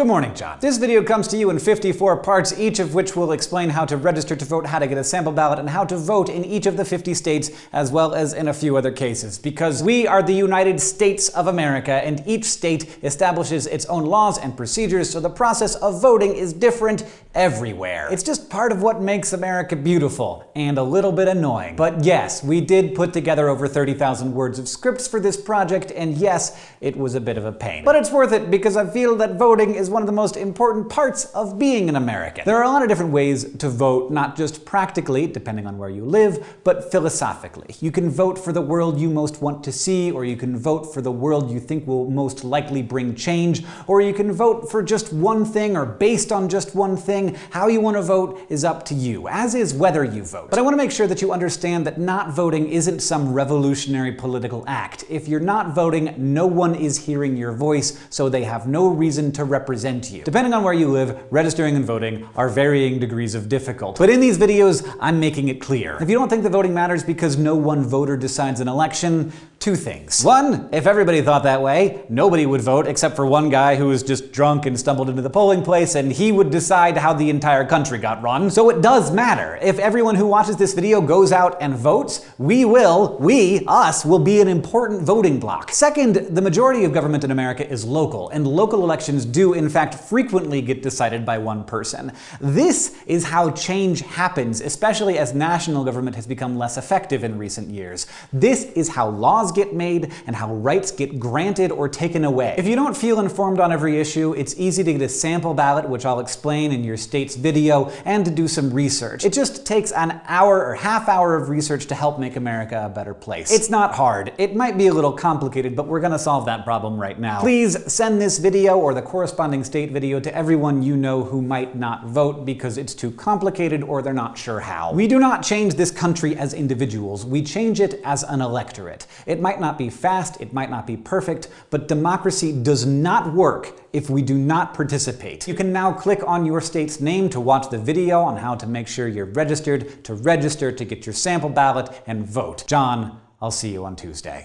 Good morning, John. This video comes to you in 54 parts, each of which will explain how to register to vote, how to get a sample ballot, and how to vote in each of the 50 states, as well as in a few other cases. Because we are the United States of America, and each state establishes its own laws and procedures, so the process of voting is different everywhere. It's just part of what makes America beautiful, and a little bit annoying. But yes, we did put together over 30,000 words of scripts for this project, and yes, it was a bit of a pain. But it's worth it, because I feel that voting is one of the most important parts of being an American. There are a lot of different ways to vote, not just practically, depending on where you live, but philosophically. You can vote for the world you most want to see, or you can vote for the world you think will most likely bring change, or you can vote for just one thing or based on just one thing. How you want to vote is up to you, as is whether you vote. But I want to make sure that you understand that not voting isn't some revolutionary political act. If you're not voting, no one is hearing your voice, so they have no reason to represent you. Depending on where you live, registering and voting are varying degrees of difficult. But in these videos, I'm making it clear. If you don't think the voting matters because no one voter decides an election, two things. One, if everybody thought that way, nobody would vote except for one guy who was just drunk and stumbled into the polling place and he would decide how the entire country got run. So it does matter. If everyone who watches this video goes out and votes, we will, we, us, will be an important voting bloc. Second, the majority of government in America is local, and local elections do in fact frequently get decided by one person. This is how change happens, especially as national government has become less effective in recent years. This is how get made and how rights get granted or taken away. If you don't feel informed on every issue, it's easy to get a sample ballot, which I'll explain in your state's video, and to do some research. It just takes an hour or half hour of research to help make America a better place. It's not hard. It might be a little complicated, but we're gonna solve that problem right now. Please send this video or the corresponding state video to everyone you know who might not vote because it's too complicated or they're not sure how. We do not change this country as individuals. We change it as an electorate. It it might not be fast, it might not be perfect, but democracy does not work if we do not participate. You can now click on your state's name to watch the video on how to make sure you're registered, to register to get your sample ballot and vote. John, I'll see you on Tuesday.